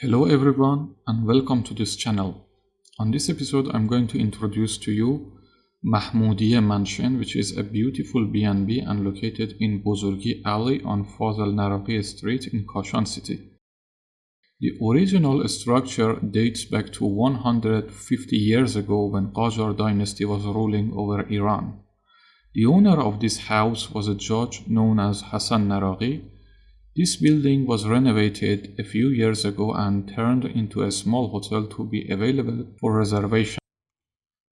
Hello everyone and welcome to this channel. On this episode I'm going to introduce to you Mahmoudiyeh Mansion which is a beautiful B&B and located in Bozorgi Alley on Fazal Naraqi Street in Kashan City. The original structure dates back to 150 years ago when Qajar dynasty was ruling over Iran. The owner of this house was a judge known as Hassan Naraqi. This building was renovated a few years ago and turned into a small hotel to be available for reservation.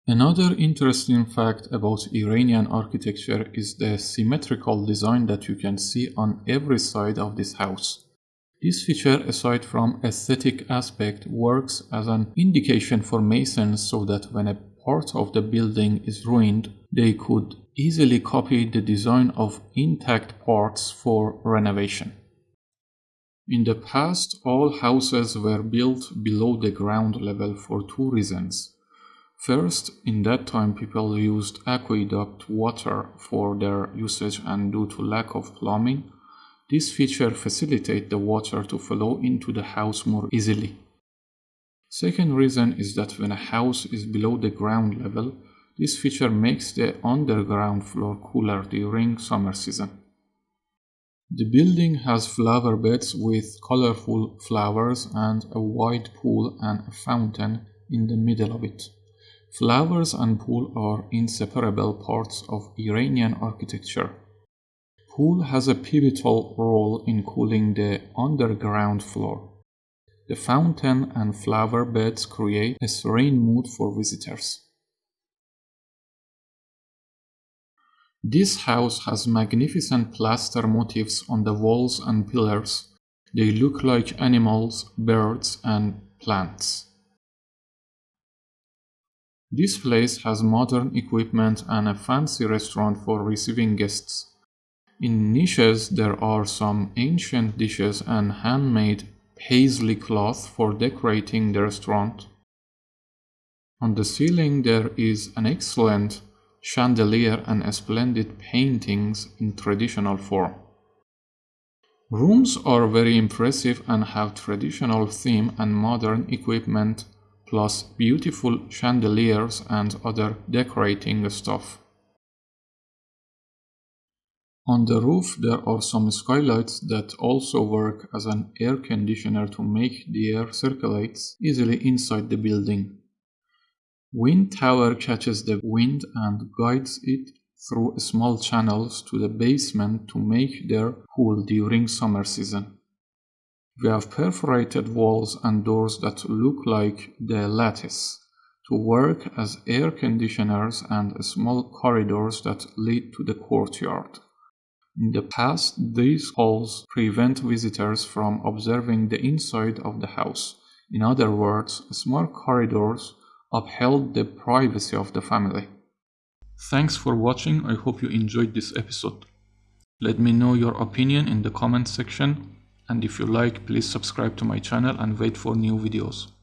Another interesting fact about Iranian architecture is the symmetrical design that you can see on every side of this house. This feature, aside from aesthetic aspect, works as an indication for masons so that when a part of the building is ruined, they could easily copy the design of intact parts for renovation. In the past, all houses were built below the ground level for two reasons. First, in that time people used aqueduct water for their usage and due to lack of plumbing, this feature facilitates the water to flow into the house more easily. Second reason is that when a house is below the ground level, this feature makes the underground floor cooler during summer season. The building has flower beds with colorful flowers and a wide pool and a fountain in the middle of it. Flowers and pool are inseparable parts of Iranian architecture. Pool has a pivotal role in cooling the underground floor. The fountain and flower beds create a serene mood for visitors. This house has magnificent plaster motifs on the walls and pillars. They look like animals, birds, and plants. This place has modern equipment and a fancy restaurant for receiving guests. In niches there are some ancient dishes and handmade paisley cloth for decorating the restaurant. On the ceiling there is an excellent chandelier and splendid paintings in traditional form. Rooms are very impressive and have traditional theme and modern equipment plus beautiful chandeliers and other decorating stuff. On the roof there are some skylights that also work as an air conditioner to make the air circulates easily inside the building. Wind tower catches the wind and guides it through small channels to the basement to make their cool during summer season. We have perforated walls and doors that look like the lattice to work as air conditioners and small corridors that lead to the courtyard. In the past, these halls prevent visitors from observing the inside of the house. In other words, small corridors upheld the privacy of the family. Thanks for watching, I hope you enjoyed this episode. Let me know your opinion in the comment section and if you like please subscribe to my channel and wait for new videos.